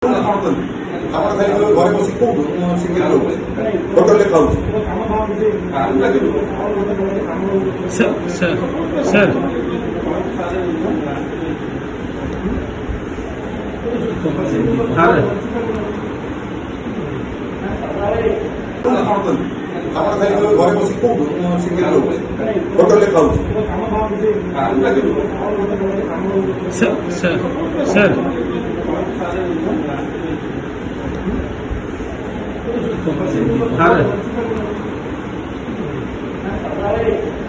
ଆପଣ ଖାଲି ଘରେ ବସି କୋଉଠୁ ଶିଖିଲି ରହୁଛି ହୋଟେଲରେ ଖାଉଛି ସାର୍ ଆପଣ ଖାଲି ଘରେ ବସି କୋଉଠୁ ଶିଖିଲି ରହୁଛି ହୋଟେଲରେ ଖାଉଛି ସାର୍ ସାର୍ है